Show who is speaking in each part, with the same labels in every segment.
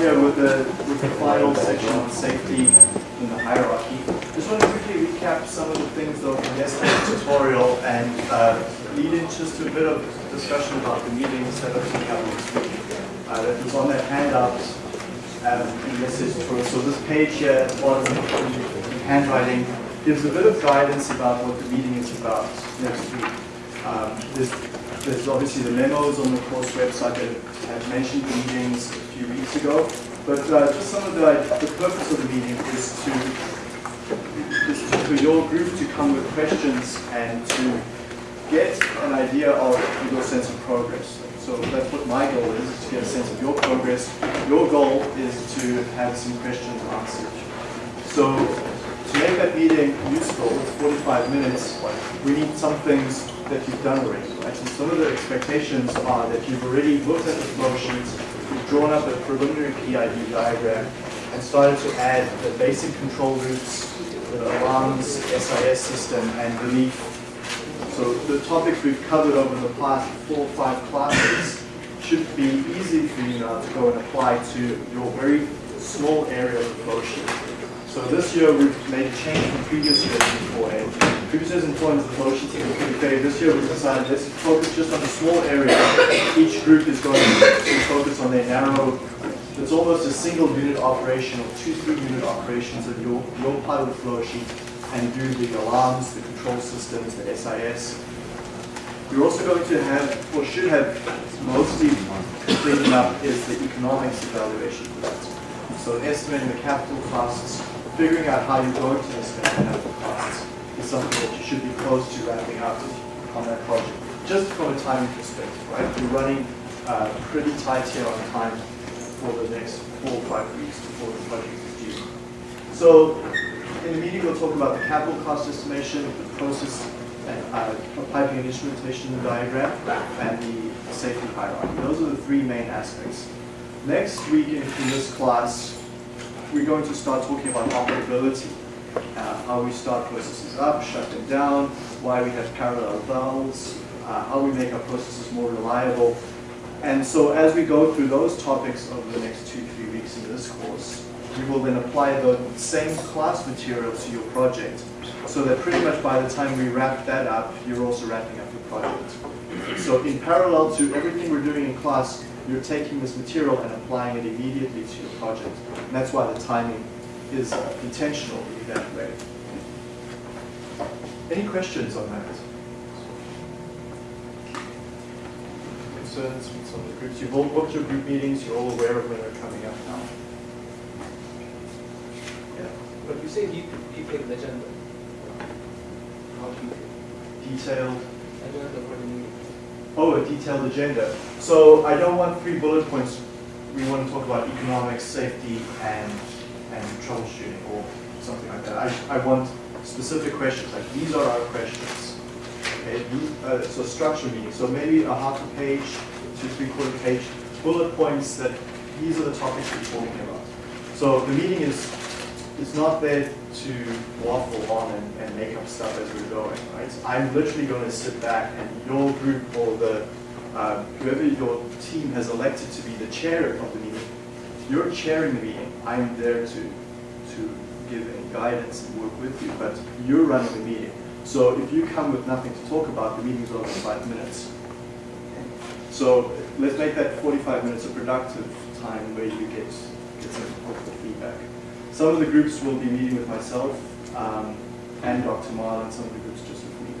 Speaker 1: here with the, with the final section on safety in the hierarchy. Just want to quickly recap some of the things though from yesterday's tutorial and uh, lead in just to a bit of discussion about the meeting that are coming up next week. Uh, that was on that handout um, in message tutorial. So this page here at bottom in handwriting gives a bit of guidance about what the meeting is about next week. Um, there's, there's obviously the memos on the course website that have mentioned the meetings few weeks ago, but uh, just some of the, the purpose of the meeting is to, is to, for your group to come with questions and to get an idea of your sense of progress. So that's what my goal is, to get a sense of your progress. Your goal is to have some questions answered. So to make that meeting useful, it's 45 minutes, we need some things that you've done already, right? And some of the expectations are that you've already looked at the flow drawn up a preliminary PID diagram, and started to add the basic control loops, the alarms, SIS system, and relief. So the topics we've covered over the past four or five classes should be easy for you now to go and apply to your very small area of sheet. So this year we've made a change from previous years beforehand. Previous years employment the flow sheets in pretty This year we've decided let's focus just on a small area. Each group is going to focus on their narrow, it's almost a single unit operation or two, three unit operations of your, your of the flow sheet and do the alarms, the control systems, the SIS. You're also going to have, or should have, mostly cleaning up is the economics evaluation. So estimating the capital costs, figuring out how you're going to spend the capital costs something that you should be close to wrapping up on that project. Just from a timing perspective, right? We're running uh, pretty tight here on time for the next four or five weeks before the project is due. So in the meeting, we'll talk about the capital cost estimation, the process uh, of piping and instrumentation diagram, and the safety hierarchy. Those are the three main aspects. Next week in, in this class, we're going to start talking about operability, uh, how we start processes up, shut them down, why we have parallel valves, uh, how we make our processes more reliable. And so as we go through those topics over the next two, three weeks in this course, we will then apply the same class material to your project so that pretty much by the time we wrap that up, you're also wrapping up your project. So in parallel to everything we're doing in class, you're taking this material and applying it immediately to your project. And that's why the timing is uh, intentional in that way. Any questions on that? Concerns with some of the groups? You've all booked your group meetings, you're all aware of when they're coming up now. Yeah.
Speaker 2: But you say detailed agenda. How detailed?
Speaker 1: Detailed
Speaker 2: Agenda for the meeting.
Speaker 1: Oh, a detailed agenda. So I don't want three bullet points. We want to talk about economics, safety, and and troubleshooting or something like that. I, I want specific questions, like these are our questions. Okay, uh, so structure meeting. So maybe a half a page to three quarter page bullet points that these are the topics we're talking about. So the meeting is it's not there to waffle on and, and, make up stuff as we're going, right? I'm literally going to sit back and your group or the uh, whoever your team has elected to be the chair of the meeting, you're chairing the meeting. I'm there to to give any guidance and work with you, but you're running the meeting. So if you come with nothing to talk about, the meeting's over in five minutes. So let's make that 45 minutes a productive time where you get, get some helpful feedback. Some of the groups will be meeting with myself um, and Dr. Marlin, some of the groups just with me.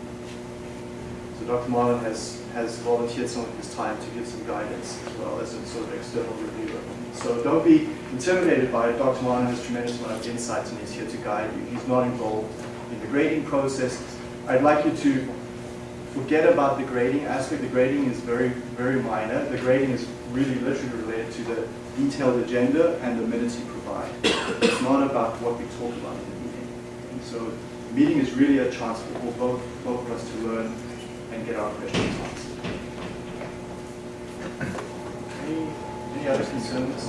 Speaker 1: So Dr. Marlin has, has volunteered some of his time to give some guidance as well as a sort of external reviewer. So don't be intimidated by it. Dr. Marlin has tremendous amount of insights and he's here to guide you. He's not involved in the grading process. I'd like you to forget about the grading aspect. The grading is very, very minor. The grading is really literally related to the detailed agenda and the minutes you provide. It's not about what we talk about in the meeting. And so the meeting is really a chance for both, both of us to learn and get our questions answered. Other concerns?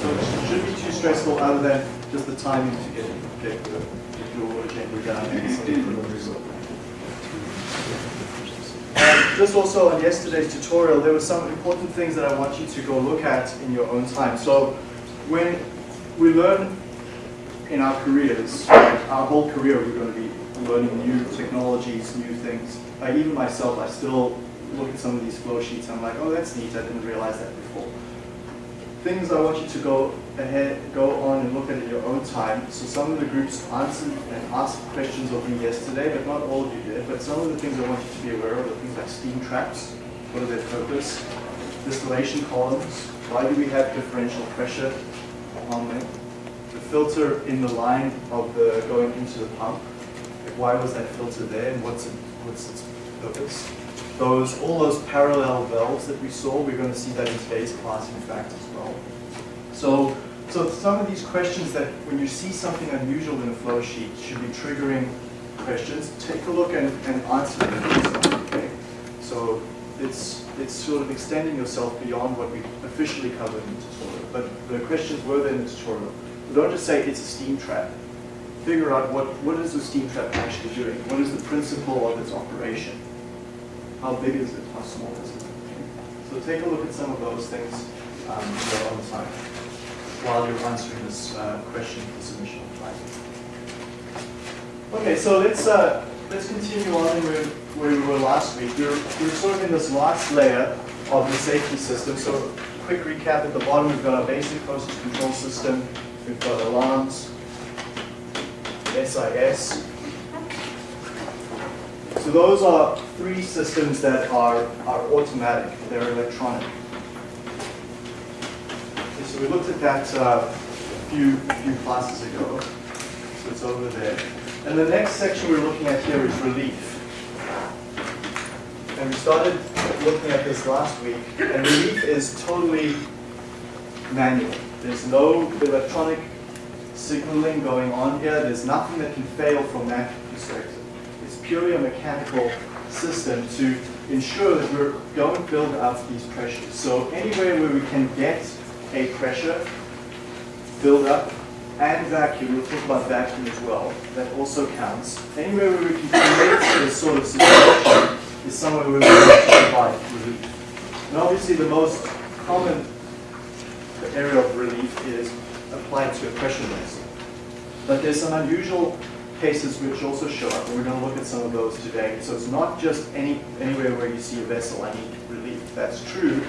Speaker 1: So it shouldn't be too stressful other than just the timing to get, get, the, get your agenda done and the um, just also on yesterday's tutorial, there were some important things that I want you to go look at in your own time. So when we learn in our careers, our whole career, we're going to be learning new technologies, new things. Even myself, I still look at some of these flow sheets. I'm like, oh, that's neat. I didn't realize that before. Things I want you to go ahead, go on and look at in your own time. So some of the groups answered and asked questions of me yesterday, but not all of you did. But some of the things I want you to be aware of are things like steam traps. What are their purpose? Distillation columns. Why do we have differential pressure on them? The filter in the line of the going into the pump. Like why was that filter there and what's, it, what's its purpose? Those, all those parallel valves that we saw, we're going to see that in today's class in fact as well. So, so some of these questions that when you see something unusual in a flow sheet should be triggering questions. Take a look and, and answer them. Okay? So it's, it's sort of extending yourself beyond what we officially covered in the tutorial. But the questions were there in the tutorial. Don't just say it's a steam trap. Figure out what, what is the steam trap actually doing? What is the principle of its operation? How big is it? How small is it? So take a look at some of those things um, your own time while you're answering this uh, question for submission on. Okay, so let's uh, let's continue on where, where we were last week. We're, we're sort of in this last layer of the safety system. So quick recap at the bottom, we've got our basic process control system, we've got alarms, SIS. So those are three systems that are, are automatic, they're electronic. Okay, so we looked at that uh, a few, few classes ago, so it's over there. And the next section we're looking at here is relief. And we started looking at this last week, and relief is totally manual. There's no electronic signaling going on here. There's nothing that can fail from that perspective. Purely a mechanical system to ensure that we're going to build up these pressures. So anywhere where we can get a pressure build up and vacuum, we'll talk about vacuum as well, that also counts. Anywhere where we can create this sort of situation is somewhere where we can provide relief. And obviously the most common area of relief is applied to a pressure vessel. But there's some unusual cases which also show up, and we're going to look at some of those today. So it's not just any anywhere where you see a vessel, I need relief. That's true.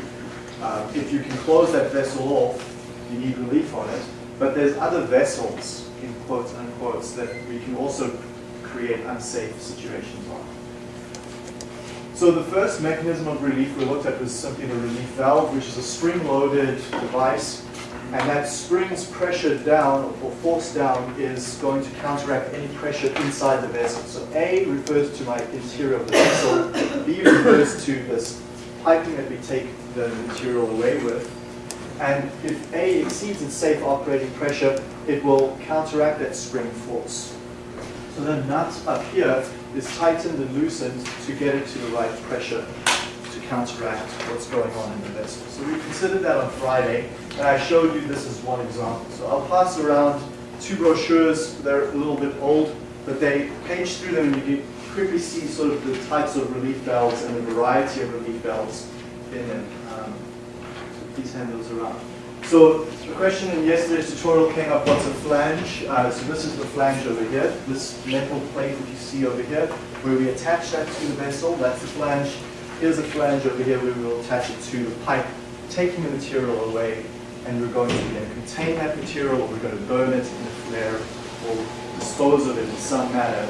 Speaker 1: Uh, if you can close that vessel off, you need relief on it. But there's other vessels, in quotes unquotes, that we can also create unsafe situations on. So the first mechanism of relief we looked at was simply the relief valve, which is a spring-loaded device. And that spring's pressure down or force down is going to counteract any pressure inside the vessel. So A refers to my interior of the vessel. B refers to this piping that we take the material away with. And if A exceeds its safe operating pressure, it will counteract that spring force. So the nut up here is tightened and loosened to get it to the right pressure to counteract what's going on in the vessel. So we considered that on Friday, and I showed you this as one example. So I'll pass around two brochures. They're a little bit old, but they page through them and you can quickly see sort of the types of relief valves and the variety of relief valves in them. Um, please hand those around. So the question in yesterday's tutorial came up, what's a flange? Uh, so this is the flange over here, this metal plate that you see over here, where we attach that to the vessel, that's the flange. Here's a flange over here where we will attach it to the pipe, taking the material away, and we're going to either contain that material, or we're going to burn it in a flare, or dispose of it in some manner.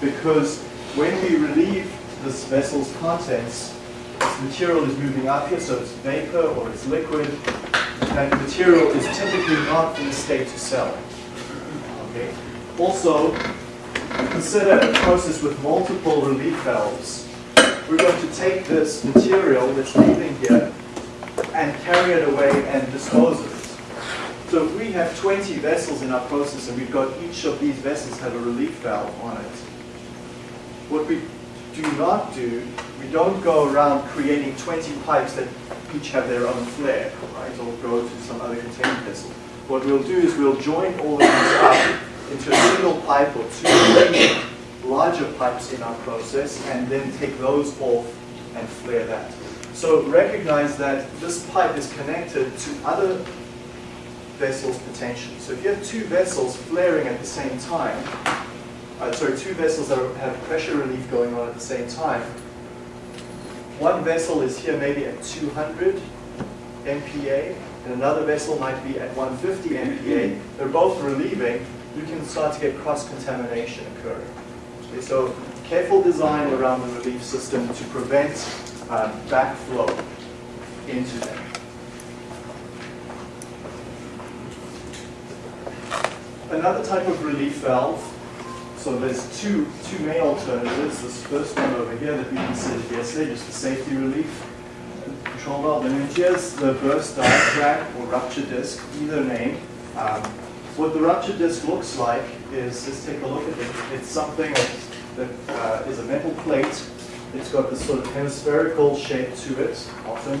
Speaker 1: Because when we relieve this vessel's contents, this material is moving up here, so it's vapor or it's liquid, that material is typically not in a state to sell. Okay. Also, consider a process with multiple relief valves. We're going to take this material that's leaving here and carry it away and dispose of it. So if we have 20 vessels in our process and we've got each of these vessels have a relief valve on it, what we do not do, we don't go around creating 20 pipes that each have their own flare, right, or go to some other containment vessel. What we'll do is we'll join all of these up into a single pipe or two larger pipes in our process and then take those off and flare that. So recognize that this pipe is connected to other vessels potentially. So if you have two vessels flaring at the same time, uh, sorry, two vessels that have pressure relief going on at the same time, one vessel is here maybe at 200 MPa, and another vessel might be at 150 MPa. They're both relieving. You can start to get cross-contamination occurring. Okay, so careful design around the relief system to prevent um, backflow into them. Another type of relief valve, so there's two, two main alternatives. This first one over here that we considered yesterday, just the safety relief control valve. And then here's the burst diaphragm or rupture disc, either name. Um, what the rupture disc looks like is, let's take a look at it. It's something that, that uh, is a metal plate. It's got this sort of hemispherical shape to it, often.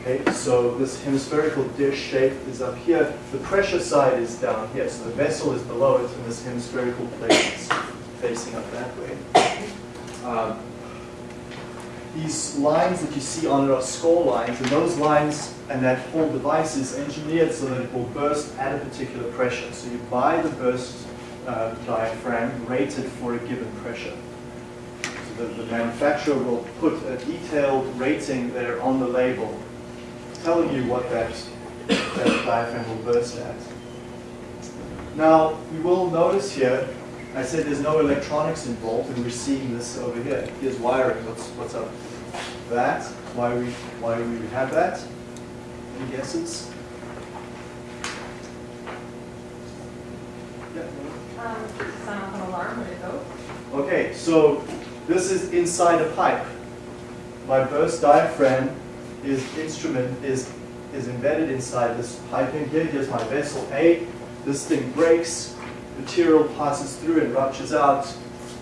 Speaker 1: Okay, so this hemispherical dish shape is up here. The pressure side is down here, so the vessel is below it, and this hemispherical plate is facing up that way. Um, these lines that you see on it are score lines, and those lines and that whole device is engineered so that it will burst at a particular pressure. So you buy the burst uh, diaphragm rated for a given pressure. The, the manufacturer will put a detailed rating there on the label telling you what that, that diaphragm will burst at. Now, you will notice here, I said there's no electronics involved, and we're seeing this over here. Here's wiring. What's, what's up? That, why we, why we would have that? Any guesses? Yeah.
Speaker 3: Um, off an alarm when it goes.
Speaker 1: Okay, so this is inside a pipe. My burst diaphragm is instrument is is embedded inside this pipe in here. Here's my vessel A. This thing breaks, material passes through and ruptures out.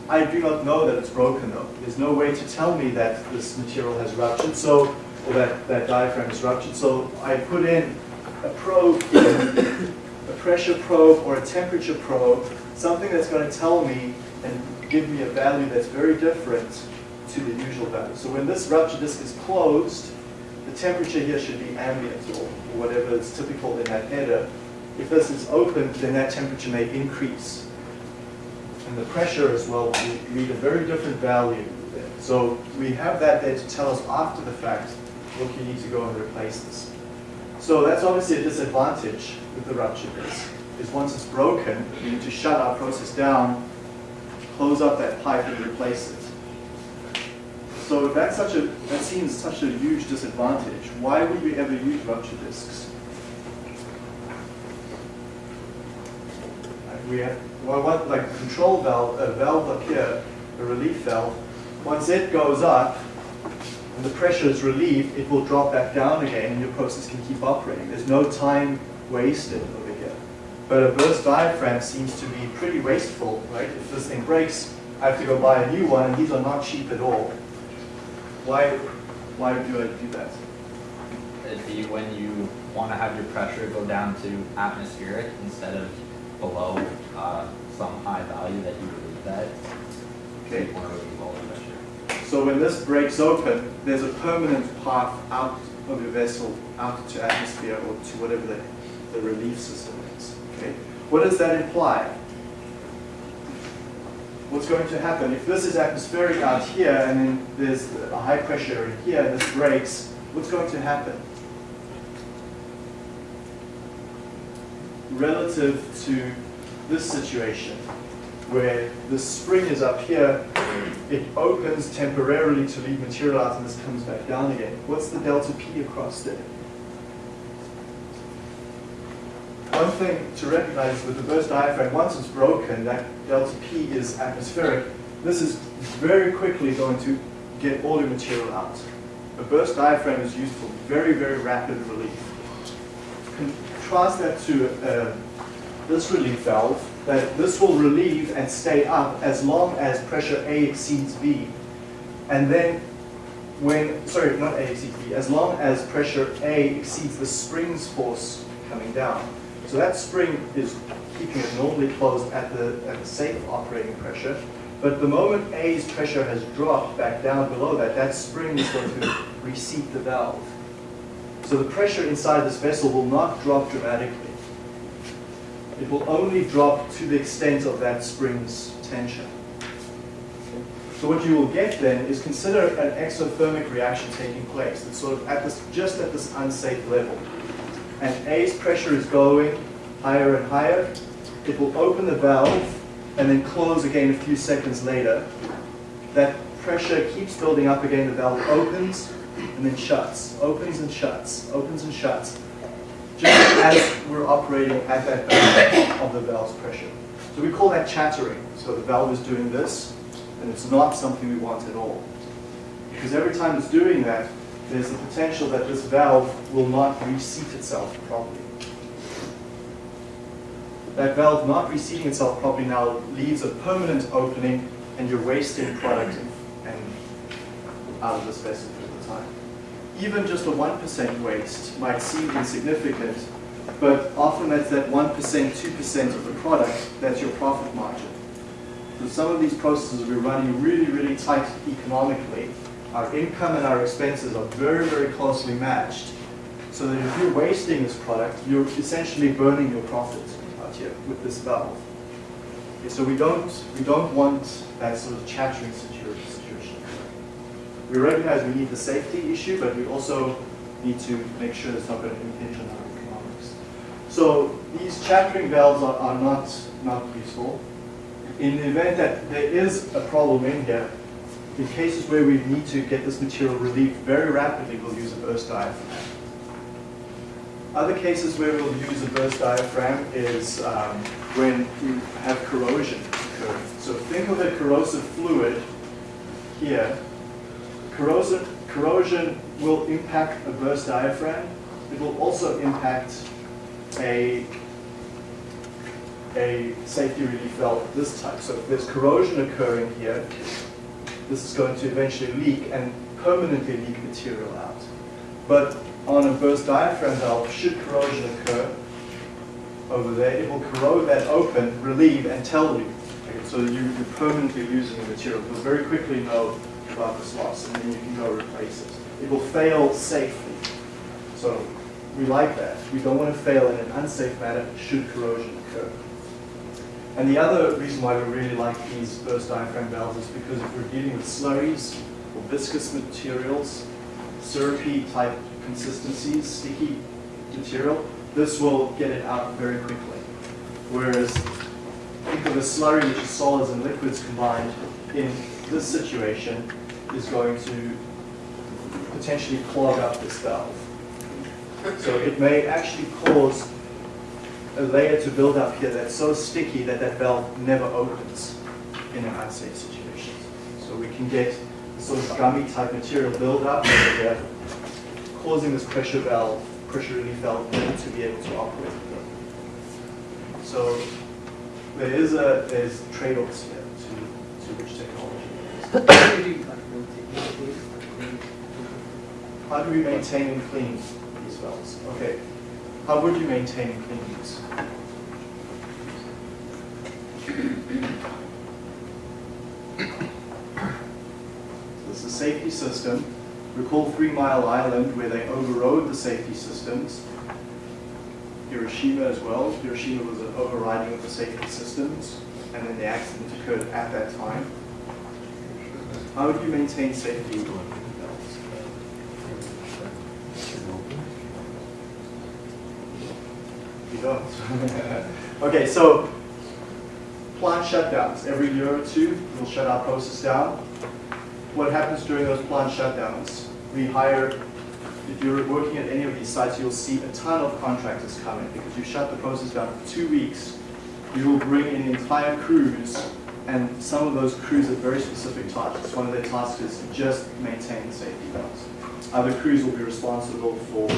Speaker 1: I do not know that it's broken though. There's no way to tell me that this material has ruptured, so or that, that diaphragm is ruptured. So I put in a probe, a pressure probe or a temperature probe, something that's going to tell me and give me a value that's very different to the usual value. So when this rupture disk is closed, the temperature here should be ambient or, whatever is typical in that header. If this is open, then that temperature may increase. And the pressure as well will read a very different value. There. So we have that there to tell us after the fact, look, you need to go and replace this. So that's obviously a disadvantage with the rupture disk, is once it's broken, we need to shut our process down, close up that pipe and replace it. So that's such a, that seems such a huge disadvantage, why would we ever use rupture disks? We have, well, what, like control valve, a valve up here, a relief valve, once it goes up, and the pressure is relieved, it will drop back down again and your process can keep operating. There's no time wasted over. But a burst diaphragm seems to be pretty wasteful, right? If this thing breaks, I have to go buy a new one, and these are not cheap at all. Why, why do I do that?
Speaker 4: It'd be when you want to have your pressure go down to atmospheric instead of below uh, some high value that you relieve that.
Speaker 1: Okay.
Speaker 4: You want to relieve all the pressure.
Speaker 1: So when this breaks open, there's a permanent path out of your vessel, out to atmosphere or to whatever the, the relief system is. Okay. What does that imply? What's going to happen? If this is atmospheric out here and then there's a high pressure in here and this breaks, what's going to happen? Relative to this situation, where the spring is up here, it opens temporarily to leave material out and this comes back down again. What's the delta P across there? One thing to recognize with the burst diaphragm, once it's broken, that delta P is atmospheric. This is very quickly going to get all your material out. A burst diaphragm is used for very, very rapid relief. Contrast that to uh, this relief valve, that this will relieve and stay up as long as pressure A exceeds B. And then when, sorry, not A exceeds B, as long as pressure A exceeds the spring's force coming down. So that spring is keeping it normally closed at the, at the safe operating pressure. But the moment A's pressure has dropped back down below that, that spring is going to reseat the valve. So the pressure inside this vessel will not drop dramatically. It will only drop to the extent of that spring's tension. So what you will get then is consider an exothermic reaction taking place. It's sort of at this, just at this unsafe level. And A's pressure is going higher and higher. It will open the valve and then close again a few seconds later. That pressure keeps building up again. The valve opens and then shuts, opens and shuts, opens and shuts. Just as we're operating at that valve of the valve's pressure. So we call that chattering. So the valve is doing this, and it's not something we want at all. Because every time it's doing that, there's the potential that this valve will not reseat itself properly. That valve not reseating itself properly now leaves a permanent opening and you're wasting product and out of this vessel for the time. Even just a 1% waste might seem insignificant, but often that's that 1%, 2% of the product that's your profit margin. So some of these processes we're running really, really tight economically. Our income and our expenses are very, very closely matched. So that if you're wasting this product, you're essentially burning your profit out here with this valve. Okay, so we don't, we don't want that sort of chattering situation. We recognize we need the safety issue, but we also need to make sure it's not going to impinge on our economics. So these chattering valves are, are not, not useful. In the event that there is a problem in here, in cases where we need to get this material relieved very rapidly, we'll use a burst diaphragm. Other cases where we'll use a burst diaphragm is um, when you have corrosion occurring. So think of a corrosive fluid here. Corrosion, corrosion will impact a burst diaphragm. It will also impact a a safety relief valve of this type. So if there's corrosion occurring here, this is going to eventually leak and permanently leak material out. But on a burst diaphragm valve, should corrosion occur over there, it will corrode that open, relieve, and tell you. Okay, so you, you're permanently losing the material. You'll very quickly know about this loss, and then you can go replace it. It will fail safely. So we like that. We don't want to fail in an unsafe manner should corrosion occur. And the other reason why we really like these burst diaphragm valves is because if we're dealing with slurries or viscous materials, syrupy type consistencies, sticky material, this will get it out very quickly. Whereas think of a slurry which is solids and liquids combined in this situation is going to potentially clog up this valve. So it may actually cause a layer to build up here that's so sticky that that valve never opens in an unsafe situation. So we can get sort of gummy type material build up here, causing this pressure valve, pressure relief valve to be able to operate. So there is a there's trade-offs here to, to which technology.
Speaker 2: How do you, like, maintain- maintain, like,
Speaker 1: How do we maintain and clean these valves? Okay, how would you maintain and clean these? This is a safety system. Recall Three Mile Island where they overrode the safety systems. Hiroshima as well. Hiroshima was an overriding of the safety systems and then the accident occurred at that time. How would you maintain safety valves? Okay, so plant shutdowns. Every year or two, we'll shut our process down. What happens during those plant shutdowns? We hire, if you're working at any of these sites, you'll see a ton of contractors coming because you shut the process down for two weeks. You will bring in entire crews and some of those crews have very specific tasks. One of their tasks is just maintain safety valves. Other crews will be responsible for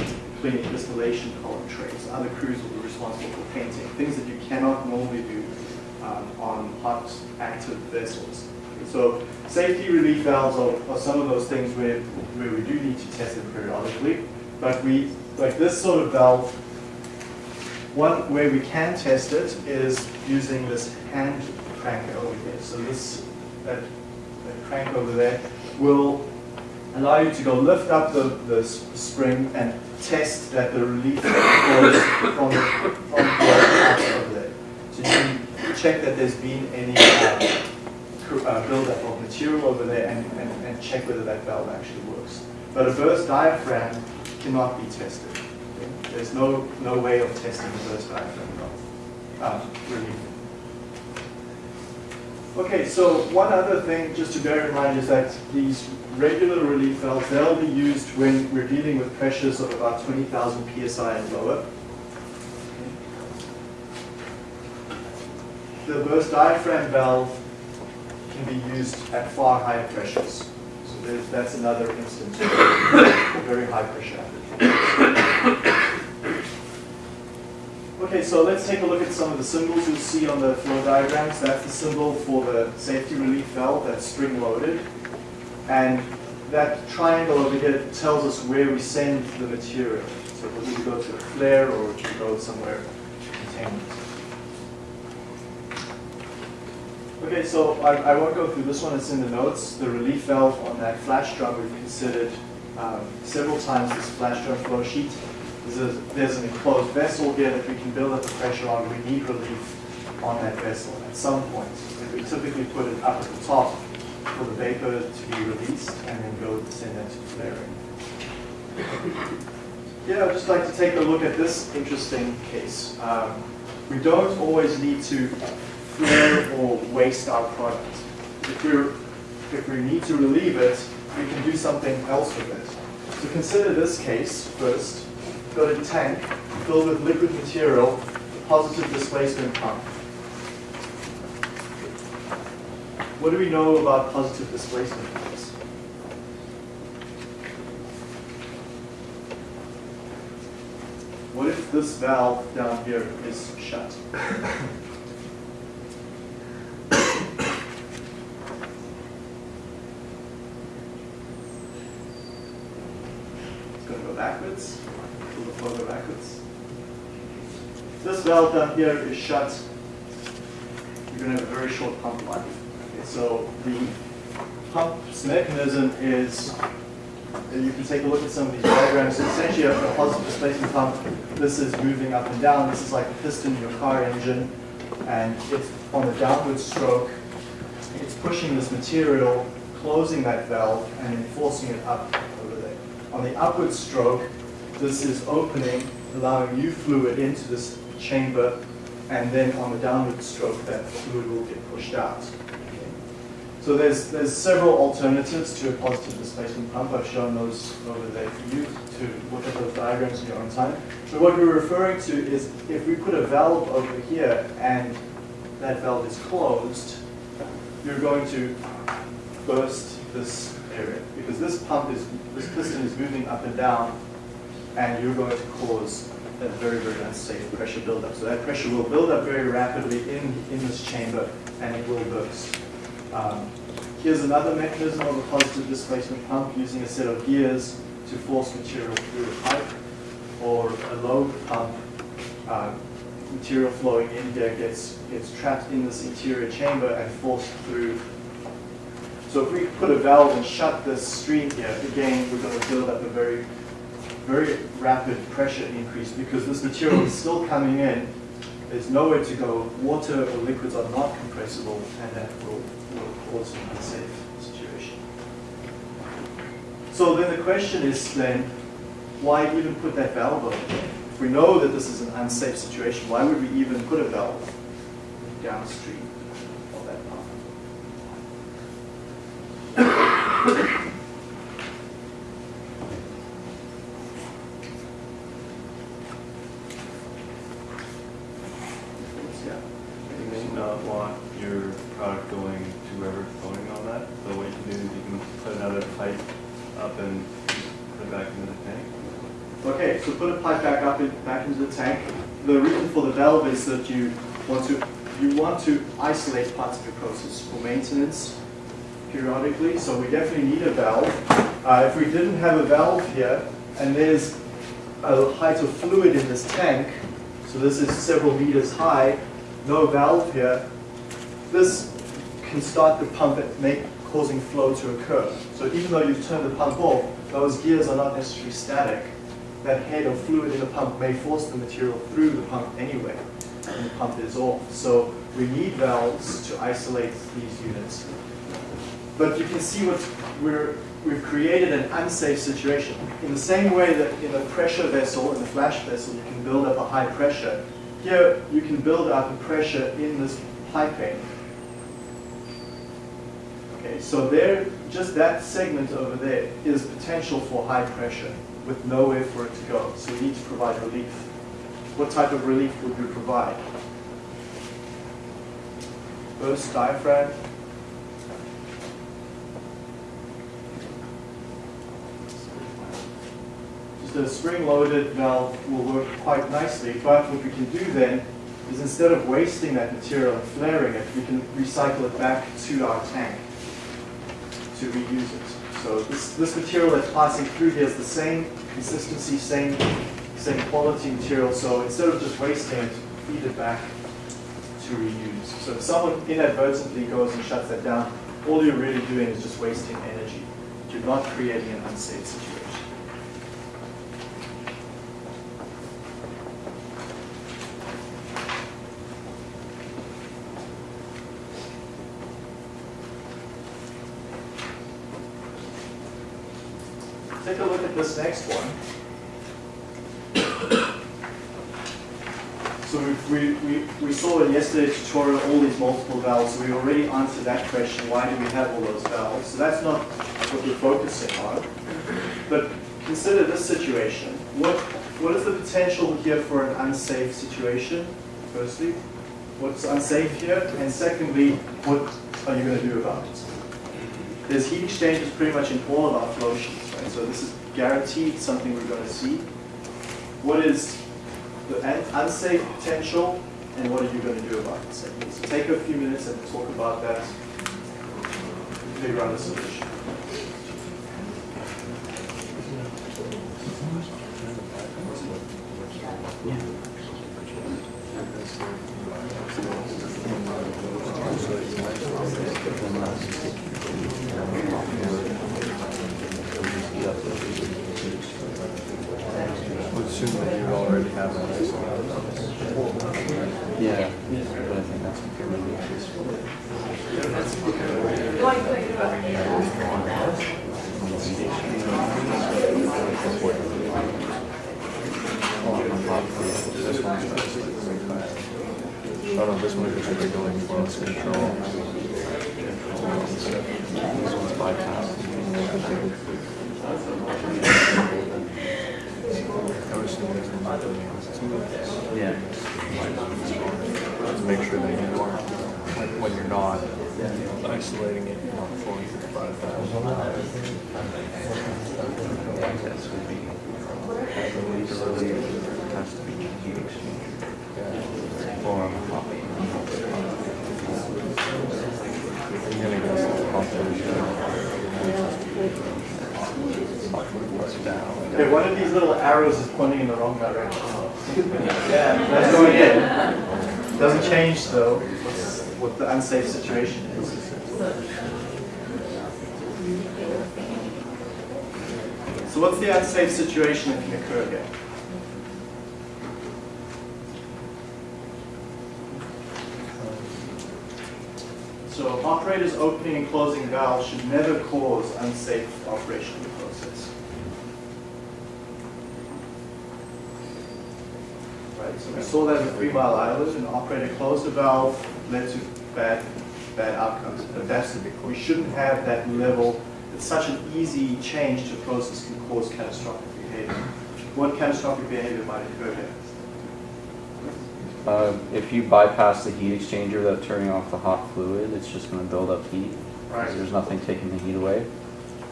Speaker 1: cleaning distillation column trays. Other crews will be responsible for painting, things that you cannot normally do um, on hot, active vessels. So safety relief valves are, are some of those things where, where we do need to test them periodically. But we, like this sort of valve, one way we can test it is using this hand crank over here. So this that, that crank over there, will allow you to go lift up the, the spring and test that the relief flows from, from the out over there. So you can check that there's been any uh, uh, buildup of material over there and, and, and check whether that valve actually works. But a burst diaphragm cannot be tested. There's no, no way of testing a burst diaphragm valve, uh, relief. Okay, so one other thing just to bear in mind is that these regular relief valves, they'll be used when we're dealing with pressures of about 20,000 psi and lower. The burst diaphragm valve can be used at far higher pressures. So that's another instance of very high pressure. Okay, so let's take a look at some of the symbols you'll see on the flow diagrams. That's the symbol for the safety relief valve that's spring loaded. And that triangle over here tells us where we send the material. So it will either go to a flare or it will go somewhere to containment. Okay, so I, I won't go through this one, it's in the notes. The relief valve on that flash drum, we've considered um, several times this flash drum flow sheet. There's, a, there's an enclosed vessel here that we can build up the pressure on. We need relief on that vessel at some point. We typically put it up at the top for the vapor to be released and then go send that to flaring. Yeah, I'd just like to take a look at this interesting case. Um, we don't always need to flare or waste our product. If, we're, if we need to relieve it, we can do something else with it. So consider this case first. Got a tank filled with liquid material, positive displacement pump. What do we know about positive displacement pumps? What if this valve down here is shut? It's going to go backwards. The? This valve down here is shut. You're going to have a very short pump life. Okay, so the pump's mechanism is, you can take a look at some of these diagrams. So essentially, a, a positive displacement pump. This is moving up and down. This is like a piston in your car engine, and it's on the downward stroke. It's pushing this material, closing that valve, and then forcing it up over there. On the upward stroke, this is opening, allowing new fluid into this chamber, and then on the downward stroke, that fluid will get pushed out. So there's, there's several alternatives to a positive displacement pump. I've shown those over there for you to look at those diagrams in your own time. But what we're referring to is if we put a valve over here and that valve is closed, you're going to burst this area because this pump is, this piston is moving up and down and you're going to cause a very, very unsafe pressure buildup. So that pressure will build up very rapidly in, in this chamber and it will burst. Um, here's another mechanism of a positive displacement pump using a set of gears to force material through a pipe or a lobe pump. Uh, material flowing in here gets, gets trapped in this interior chamber and forced through. So if we put a valve and shut this stream here, again, we're going to build up a very, very rapid pressure increase because this material is still coming in. There's nowhere to go. Water or liquids are not compressible, and that will, will cause an unsafe situation. So then the question is then, why even put that valve over there? If we know that this is an unsafe situation, why would we even put a valve downstream of that pump? Yeah.
Speaker 5: You may not want your product going to whoever's voting on that, so what you can do is you can put another pipe up and put it back into the tank.
Speaker 1: Okay, so put a pipe back up, in, back into the tank. The reason for the valve is that you want to you want to isolate parts of your process for maintenance periodically. So we definitely need a valve. Uh, if we didn't have a valve here, and there's a height of fluid in this tank, so this is several meters high, no valve here, this can start the pump and make, causing flow to occur. So even though you've turned the pump off, those gears are not necessarily static. That head of fluid in the pump may force the material through the pump anyway, and the pump is off. So we need valves to isolate these units. But you can see what we're, we've created an unsafe situation. In the same way that in a pressure vessel, in a flash vessel, you can build up a high pressure, here you can build up a pressure in this piping. Okay, so there, just that segment over there is potential for high pressure with nowhere for it to go. So we need to provide relief. What type of relief would we provide? Burst diaphragm, Just a spring-loaded valve will work quite nicely, but what we can do then is instead of wasting that material and flaring it, we can recycle it back to our tank to reuse it. So this, this material that's passing through here is the same consistency, same, same quality material, so instead of just wasting it, feed it back to reuse. So if someone inadvertently goes and shuts that down, all you're really doing is just wasting energy. You're not creating an unsafe situation. Take a look at this next one. So we, we, we, saw in yesterday's tutorial all these multiple valves, we already answered that question, why do we have all those valves? So that's not what we're focusing on. But consider this situation. What, what is the potential here for an unsafe situation, firstly? What's unsafe here? And secondly, what are you going to do about it? There's heat exchangers pretty much in all of our flow sheets, right? So this is guaranteed something we're going to see. What is the unsafe potential, and what are you going to do about it? So take a few minutes and talk about that, figure out a solution.
Speaker 5: would assume that you already have that isolated.
Speaker 6: Yeah, but I think that's what they're really useful.
Speaker 3: Going quick,
Speaker 5: This one's Oh no, this one is actually going close control. This one's bypass. I would assume there's not the means to
Speaker 6: Yeah.
Speaker 5: to make sure that you are, when, when you're not isolating it, not through the bypass.
Speaker 6: This would be, to be exchanger. Or on the hot.
Speaker 5: You're gonna get some composition. down.
Speaker 1: Okay, one of these little arrows is pointing in the wrong direction. Yeah, that's going in. Doesn't change though, what the unsafe situation is. So what's the unsafe situation that can occur here? So operators opening and closing valves should never cause unsafe operation of the process. Right, so we saw that in Three Mile Island, an operator closed the valve, led to bad, bad outcomes. But that's, we shouldn't have that level, it's such an easy change to a process can cause catastrophic behavior. What catastrophic behavior might occur here?
Speaker 6: Uh, if you bypass the heat exchanger without turning off the hot fluid, it's just gonna build up heat.
Speaker 1: Right.
Speaker 6: There's nothing taking the heat away.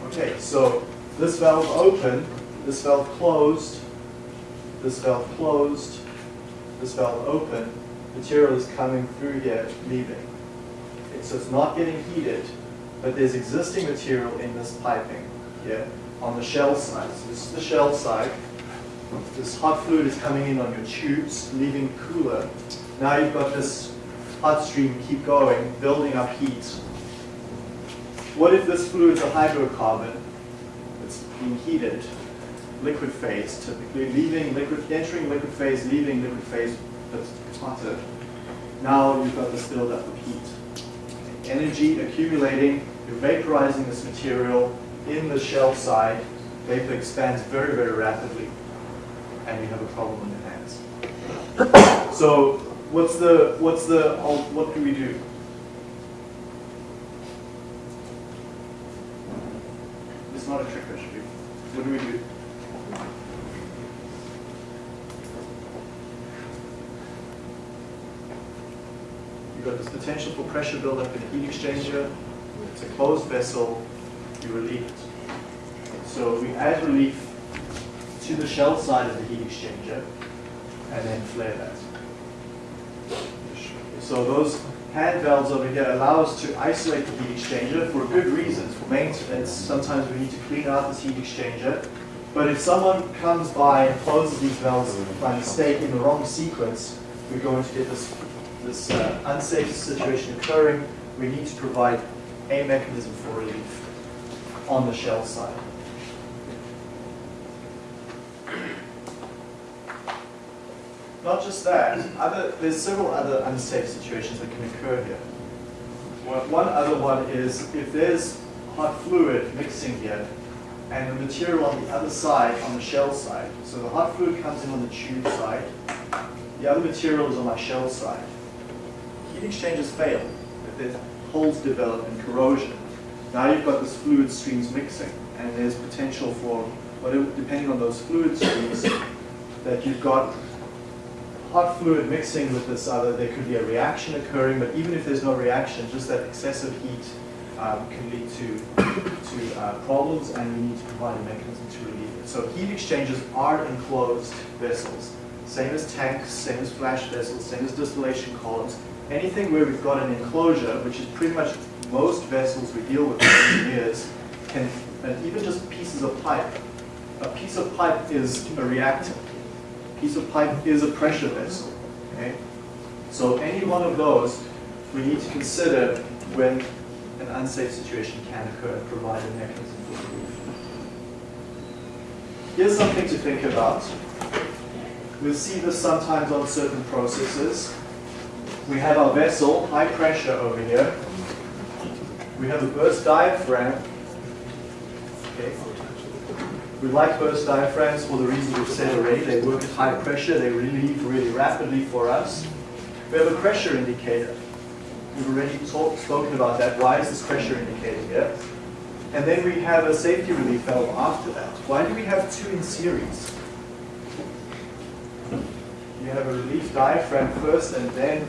Speaker 1: Okay, so this valve open, this valve closed, this valve closed, this valve open, material is coming through here, leaving. Okay, so it's not getting heated, but there's existing material in this piping here on the shell side. So this is the shell side. This hot fluid is coming in on your tubes, leaving cooler. Now you've got this hot stream keep going, building up heat what if this fluid's a hydrocarbon? It's being heated, liquid phase typically, leaving liquid, entering liquid phase, leaving liquid phase, that's hotter. Now you've got this buildup of heat. Energy accumulating, you're vaporizing this material in the shell side, vapor expands very, very rapidly, and you have a problem in your hands. So what's the, what's the, what do we do? It's not a trick question. What do we do? This potential for pressure buildup in the heat exchanger. It's a closed vessel. You relieve it. So we add relief to the shell side of the heat exchanger and then flare that. So those hand valves over here allow us to isolate the heat exchanger for good reasons, for maintenance. Sometimes we need to clean out this heat exchanger. But if someone comes by and closes these valves by mistake in the wrong sequence, we're going to get this, this uh, unsafe situation occurring. We need to provide a mechanism for relief on the shell side. Not just that, other, there's several other unsafe situations that can occur here. One one other one is if there's hot fluid mixing here and the material on the other side, on the shell side, so the hot fluid comes in on the tube side, the other material is on my shell side. Heat exchangers fail if there's holes develop and corrosion. Now you've got this fluid streams mixing and there's potential for, whatever, depending on those fluid streams, that you've got hot fluid mixing with this other, there could be a reaction occurring, but even if there's no reaction, just that excessive heat um, can lead to, to uh, problems and we need to provide a mechanism to relieve it. So heat exchangers are enclosed vessels, same as tanks, same as flash vessels, same as distillation columns. Anything where we've got an enclosure, which is pretty much most vessels we deal with the years, can, and even just pieces of pipe. A piece of pipe is a reactant piece of pipe is a pressure vessel. Okay? So any one of those we need to consider when an unsafe situation can occur and provide a mechanism for relief. Here's something to think about. We'll see this sometimes on certain processes. We have our vessel, high pressure over here. We have a burst diaphragm. Okay. We like burst diaphragms for the reasons we've said already. They work at high pressure, they relieve really rapidly for us. We have a pressure indicator. We've already talked, spoken about that. Why is this pressure indicator here? And then we have a safety relief valve after that. Why do we have two in series? You have a relief diaphragm first and then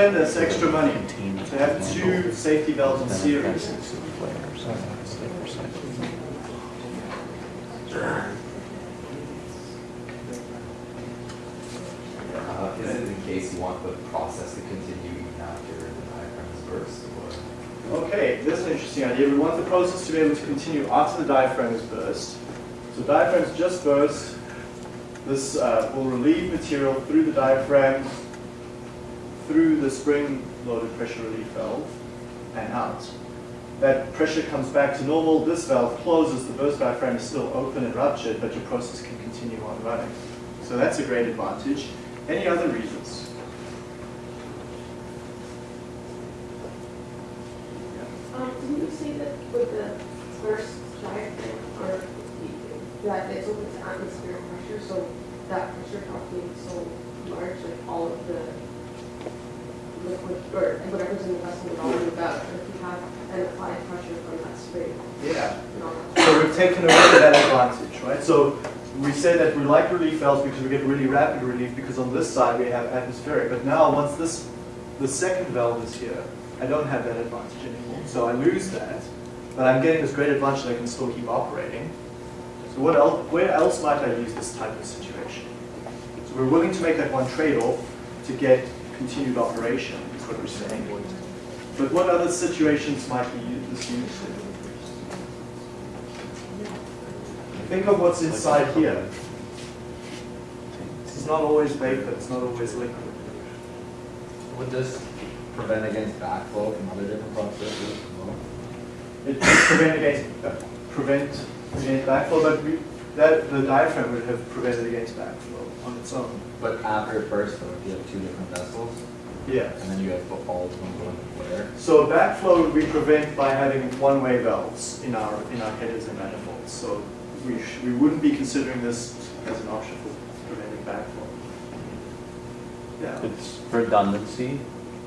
Speaker 1: spend this extra money to have two safety valves in series?
Speaker 4: Uh, is it the case you want the process to continue even after the diaphragm is burst, or?
Speaker 1: Okay, this is an interesting idea. We want the process to be able to continue after the diaphragm is burst. So diaphragms just burst. This uh, will relieve material through the diaphragm, through the spring-loaded pressure relief valve, and out. that pressure comes back to normal, this valve closes, the burst diaphragm is still open and ruptured, but your process can continue on running. So that's a great advantage. Any other reasons?
Speaker 7: Um, didn't you say that with the first diaphragm, or that it's open to atmospheric pressure, so that pressure being so large, like all of the liquid, or whatever's in the vessel would all move out, but if you have an applied pressure from that spring,
Speaker 1: Yeah.
Speaker 7: and all that.
Speaker 1: So we've taken away that advantage, right? So we say that we like relief valves because we get really rapid relief because on this side we have atmospheric. But now once this, the second valve is here, I don't have that advantage anymore. So I lose that, but I'm getting this great advantage that I can still keep operating. So what else, where else might I use this type of situation? So we're willing to make that one trade-off to get continued operation, is what we're saying. But what other situations might use this used in? Think of what's inside here. It's not always vapor, it's not always liquid.
Speaker 4: Would this prevent against backflow from other different processes?
Speaker 1: It prevent against, uh, prevent against backflow, but we, that, the diaphragm would have prevented against backflow on its own.
Speaker 4: But after first though, if you have two different vessels,
Speaker 1: Yeah.
Speaker 4: and then you have all of them going where?
Speaker 1: So backflow we prevent by having one-way valves in our, in our headers and manifolds. So we, sh- we wouldn't be considering this as an option for preventing backflow. Yeah.
Speaker 6: It's redundancy,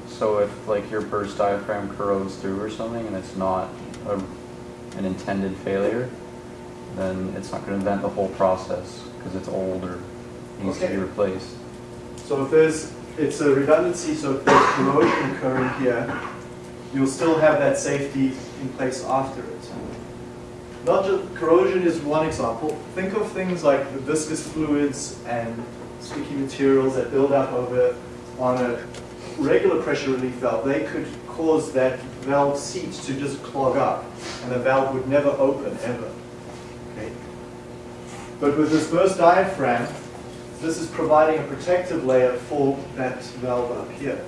Speaker 6: so if like your burst diaphragm corrodes through or something and it's not a, an intended failure, then it's not gonna vent the whole process, because it's old or needs to be replaced.
Speaker 1: So if there's, it's a redundancy, so if there's corrosion occurring here, you'll still have that safety in place after it. Not just, corrosion is one example. Think of things like the viscous fluids and sticky materials that build up over on a regular pressure relief valve. They could cause that valve seat to just clog up and the valve would never open ever. But with this burst diaphragm, this is providing a protective layer for that valve up here.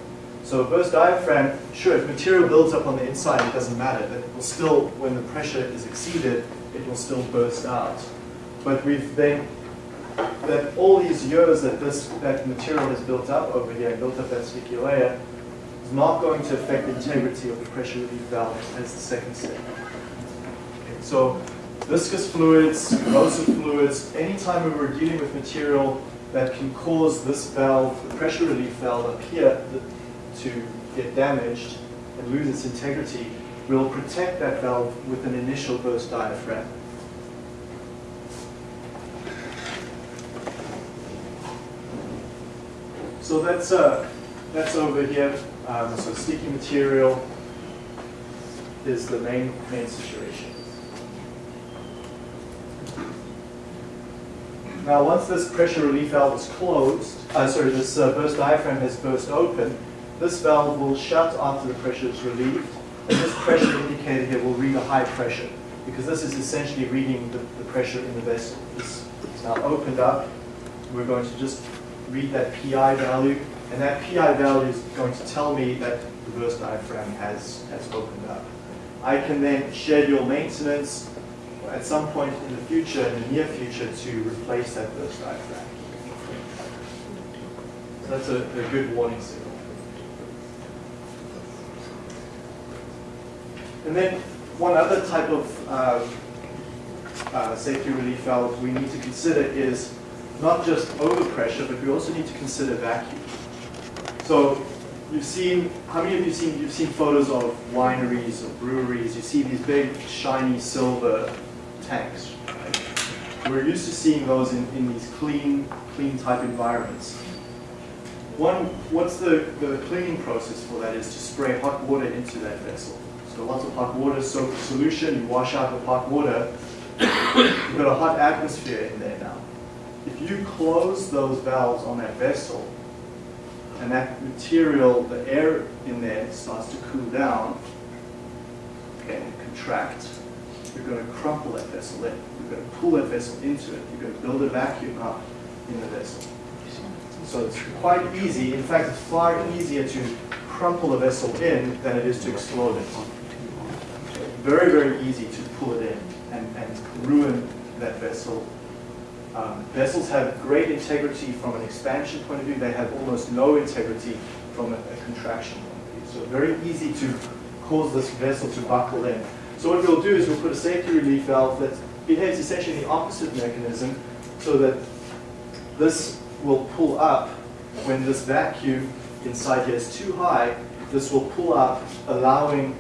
Speaker 1: So a burst diaphragm, sure, if material builds up on the inside, it doesn't matter. That will still, when the pressure is exceeded, it will still burst out. But we've then, that all these years that this, that material has built up over here, built up that sticky layer, is not going to affect the integrity of the pressure relief valve as the second step. Okay, So viscous fluids, corrosive fluids, anytime we were dealing with material that can cause this valve, the pressure relief valve up here, to get damaged and lose its integrity, we'll protect that valve with an initial burst diaphragm. So that's, uh, that's over here. Um, so sticky material is the main, main situation. Now, once this pressure relief valve is closed, uh, sorry, this uh, burst diaphragm has burst open, this valve will shut after the pressure is relieved, and this pressure indicator here will read a high pressure, because this is essentially reading the, the pressure in the vessel. This is now opened up. We're going to just read that PI value, and that PI value is going to tell me that the burst diaphragm has, has opened up. I can then schedule maintenance at some point in the future, in the near future, to replace that burst diaphragm. So that's a, a good warning signal. And then one other type of uh, uh, safety relief valve we need to consider is not just overpressure, but we also need to consider vacuum. So you've seen, how many of you seen, you've seen photos of wineries or breweries, you see these big shiny silver tanks. Right? We're used to seeing those in, in these clean, clean type environments. One, what's the, the cleaning process for that is to spray hot water into that vessel. So lots of hot water soak solution, you wash out the hot water, you've got a hot atmosphere in there now. If you close those valves on that vessel, and that material, the air in there starts to cool down, and contract, you're going to crumple that vessel in. You're going to pull that vessel into it. You're going to build a vacuum up in the vessel. So it's quite easy. In fact, it's far easier to crumple a vessel in than it is to explode it. very, very easy to pull it in and, and ruin that vessel. Um, vessels have great integrity from an expansion point of view. They have almost no integrity from a, a contraction point of view. So very easy to cause this vessel to buckle in. So what we'll do is we'll put a safety relief valve that behaves essentially the opposite mechanism so that this will pull up when this vacuum inside here is too high, this will pull up, allowing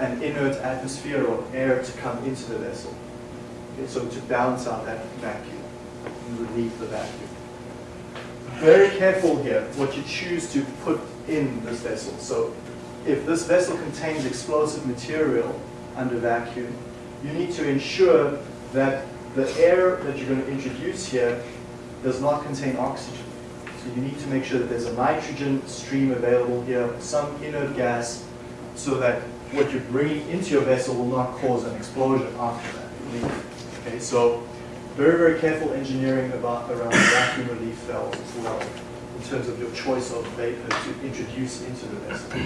Speaker 1: an inert atmosphere or air to come into the vessel. Okay, so to balance out that vacuum and relieve the vacuum. Very careful here what you choose to put in this vessel. So if this vessel contains explosive material under vacuum, you need to ensure that the air that you're going to introduce here does not contain oxygen. So you need to make sure that there's a nitrogen stream available here, some inert gas, so that what you're bringing into your vessel will not cause an explosion after that. Okay, so very, very careful engineering about around vacuum relief valves as well, in terms of your choice of vapor to introduce into the vessel.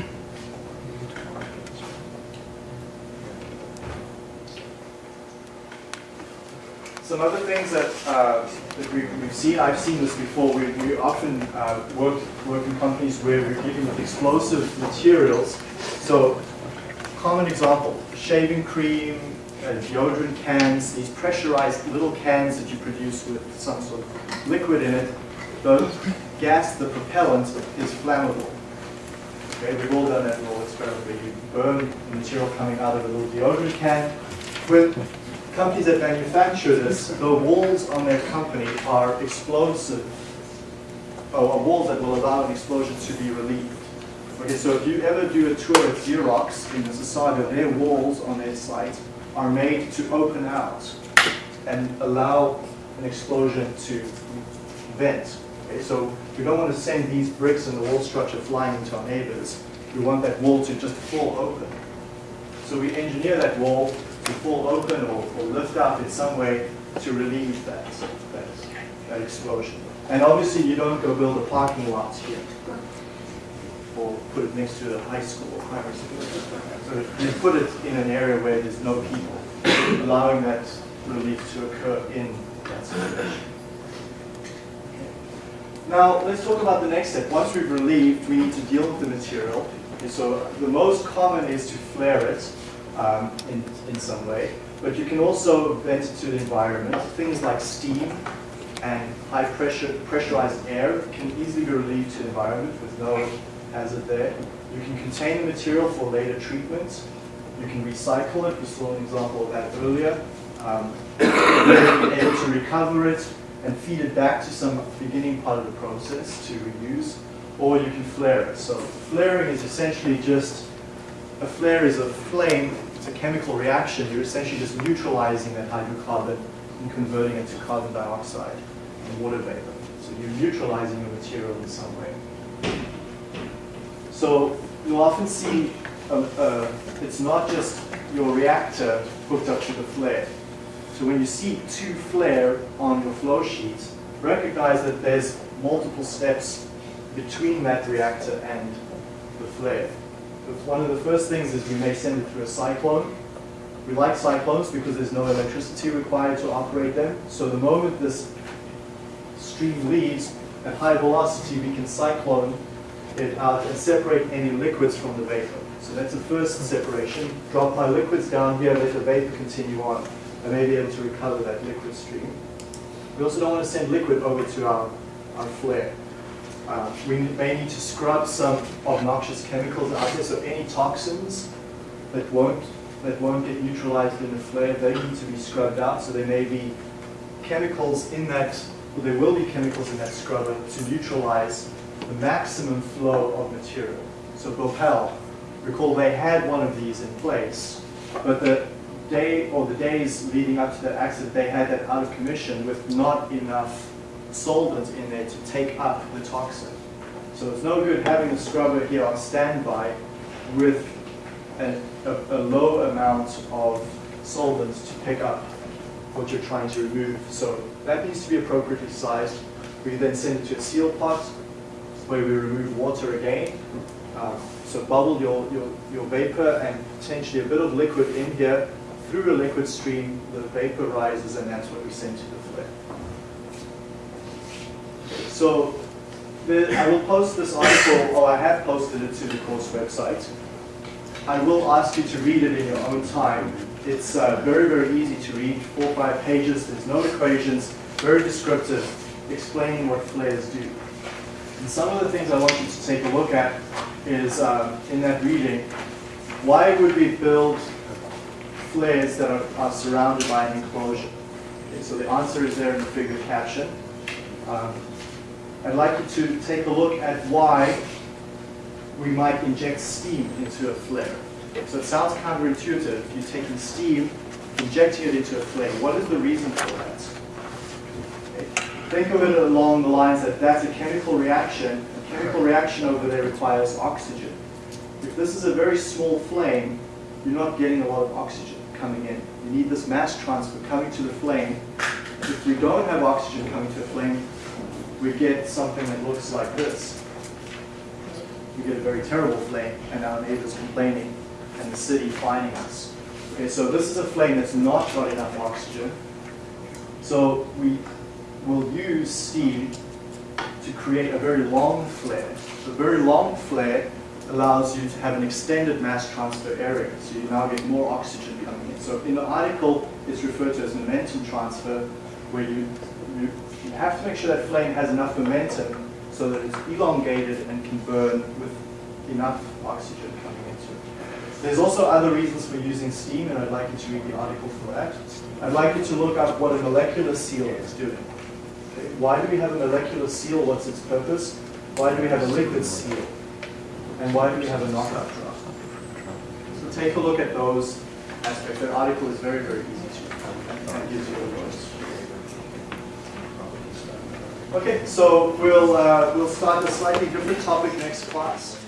Speaker 1: Some other things that, uh, that we, we've seen, I've seen this before, we, we often uh, work, work in companies where we're dealing with explosive materials. So, common example, shaving cream, uh, deodorant cans, these pressurized little cans that you produce with some sort of liquid in it, the gas, the propellant, is flammable. Okay, we've all done that little experiment where you burn the material coming out of a little deodorant can. With companies that manufacture this, the walls on their company are explosive, oh, or walls that will allow an explosion to be relieved. Okay, so if you ever do a tour at Xerox in the Mississauga, their walls on their site are made to open out and allow an explosion to vent. Okay, so we don't want to send these bricks and the wall structure flying into our neighbors. We want that wall to just fall open. So we engineer that wall to fall open or, or lift up in some way to relieve that, that, that explosion. And obviously you don't go build a parking lot here or put it next to a high school or primary school. So you put it in an area where there's no people, allowing that relief to occur in that situation. Now, let's talk about the next step. Once we've relieved, we need to deal with the material. So the most common is to flare it um, in, in some way, but you can also vent to the environment. Things like steam and high pressure, pressurized air can easily be relieved to the environment with no hazard there. You can contain the material for later treatment. You can recycle it. We saw an example of that earlier. Um, able to recover it and feed it back to some beginning part of the process to reuse, or you can flare it. So flaring is essentially just, a flare is a flame, it's a chemical reaction. You're essentially just neutralizing that hydrocarbon and converting it to carbon dioxide and water vapor. So you're neutralizing your material in some way. So you'll often see, uh, uh, it's not just your reactor hooked up to the flare. So when you see two flare on your flow sheet, recognize that there's multiple steps between that reactor and the flare. One of the first things is we may send it through a cyclone. We like cyclones because there's no electricity required to operate them. So the moment this stream leaves at high velocity, we can cyclone it out and separate any liquids from the vapor. So that's the first separation. Drop my liquids down here, let the vapor continue on. I may be able to recover that liquid stream. We also don't want to send liquid over to our, our flare. Uh, we may need to scrub some obnoxious chemicals out here, so any toxins that won't, that won't get neutralized in the flare, they need to be scrubbed out, so there may be chemicals in that, well, there will be chemicals in that scrubber to neutralize the maximum flow of material. So Bhopal, recall they had one of these in place, but the day or the days leading up to that accident, they had that out of commission with not enough solvent in there to take up the toxin. So it's no good having a scrubber here on standby with a, a, a low amount of solvent to pick up what you're trying to remove. So that needs to be appropriately sized. We then send it to a seal pot where we remove water again Um, So bubble your, your, your vapor and potentially a bit of liquid in here. Through a liquid stream, the vapor rises and that's what we send to the flare. So the, I will post this article, or I have posted it to the course website. I will ask you to read it in your own time. It's uh, very, very easy to read, four or five pages, there's no equations, very descriptive, explaining what flares do. And some of the things I want you to take a look at is, um, in that reading, why would we build flares that are, are surrounded by an enclosure? Okay, so the answer is there in the figure caption. Um, I'd like you to take a look at why we might inject steam into a flare. So it sounds counterintuitive. You're taking steam, injecting it into a flare. What is the reason for that? Okay. Think of it along the lines that that's a chemical reaction. A chemical reaction over there requires oxygen. If this is a very small flame, you're not getting a lot of oxygen coming in. You need this mass transfer coming to the flame. If we don't have oxygen coming to the flame, we get something that looks like this. We get a very terrible flame, and our neighbors complaining, and the city fining us. Okay, so this is a flame that's not got enough oxygen. So we will use steam to create a very long flare. The very long flare allows you to have an extended mass transfer area, so you now get more oxygen coming in. So in the article, it's referred to as momentum transfer, where you, you, you have to make sure that flame has enough momentum so that it's elongated and can burn with enough oxygen coming into it. There's also other reasons for using steam, and I'd like you to read the article for that. I'd like you to look up what a molecular seal is doing. Okay, Why do we have a molecular seal? What's its purpose? Why do we have a liquid seal? And why do we have a knockout drum? So take a look at those aspects. That article is very, very easy to read gives you a voice. Okay, so we'll, uh, we'll start a slightly different topic next class.